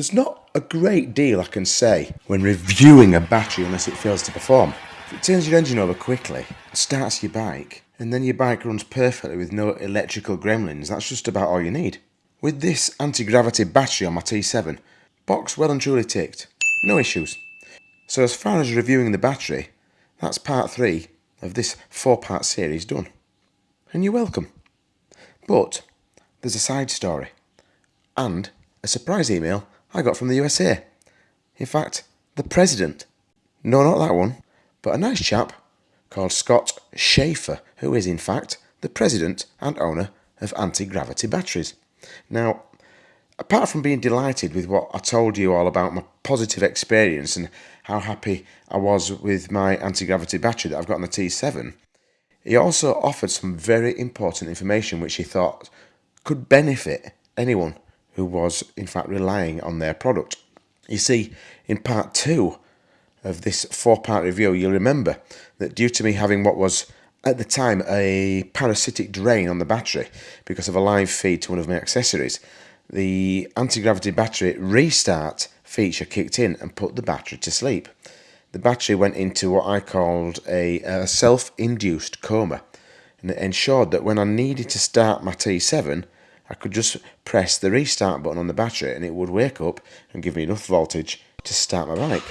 There's not a great deal I can say when reviewing a battery unless it fails to perform. If it turns your engine over quickly, starts your bike, and then your bike runs perfectly with no electrical gremlins, that's just about all you need. With this anti-gravity battery on my T7, box well and truly ticked, no issues. So as far as reviewing the battery, that's part 3 of this 4 part series done. And you're welcome. But there's a side story and a surprise email I got from the USA. In fact, the president. No, not that one, but a nice chap called Scott Schaefer, who is in fact the president and owner of Anti-Gravity Batteries. Now, apart from being delighted with what I told you all about my positive experience and how happy I was with my anti-gravity battery that I've got on the T7, he also offered some very important information which he thought could benefit anyone who was in fact relying on their product. You see, in part two of this four part review, you'll remember that due to me having what was at the time a parasitic drain on the battery because of a live feed to one of my accessories, the anti-gravity battery restart feature kicked in and put the battery to sleep. The battery went into what I called a, a self-induced coma and it ensured that when I needed to start my T7 I could just press the restart button on the battery and it would wake up and give me enough voltage to start my bike.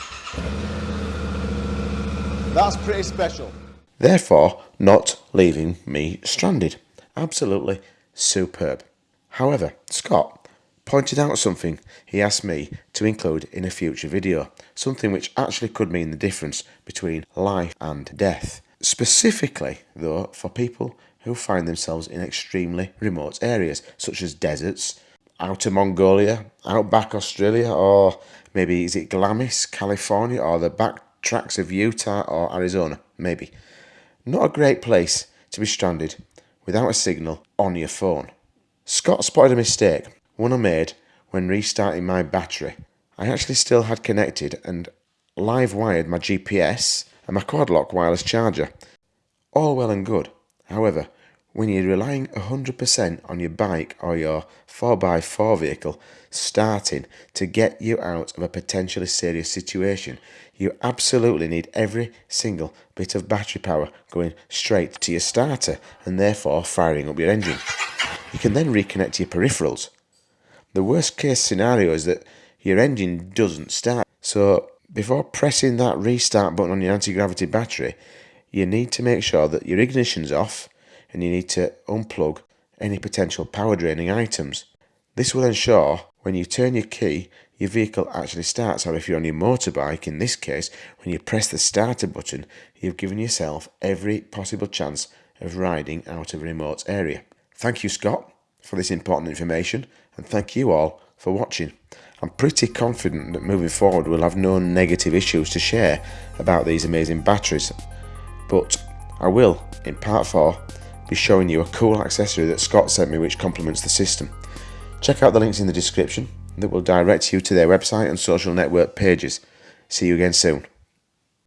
That's pretty special. Therefore, not leaving me stranded. Absolutely superb. However, Scott pointed out something he asked me to include in a future video, something which actually could mean the difference between life and death. Specifically, though, for people who find themselves in extremely remote areas, such as deserts, outer Mongolia, outback Australia, or maybe is it Glamis, California, or the back tracks of Utah or Arizona, maybe. Not a great place to be stranded without a signal on your phone. Scott spotted a mistake, one I made when restarting my battery. I actually still had connected and live wired my GPS and my quad lock wireless charger. All well and good. However, when you're relying 100% on your bike or your 4x4 vehicle starting to get you out of a potentially serious situation, you absolutely need every single bit of battery power going straight to your starter and therefore firing up your engine. You can then reconnect your peripherals. The worst case scenario is that your engine doesn't start. So before pressing that restart button on your anti-gravity battery, you need to make sure that your ignition's off and you need to unplug any potential power draining items. This will ensure when you turn your key your vehicle actually starts or if you're on your motorbike in this case when you press the starter button you've given yourself every possible chance of riding out of a remote area. Thank you Scott for this important information and thank you all for watching. I'm pretty confident that moving forward we'll have no negative issues to share about these amazing batteries but I will, in part 4, be showing you a cool accessory that Scott sent me which complements the system. Check out the links in the description that will direct you to their website and social network pages. See you again soon.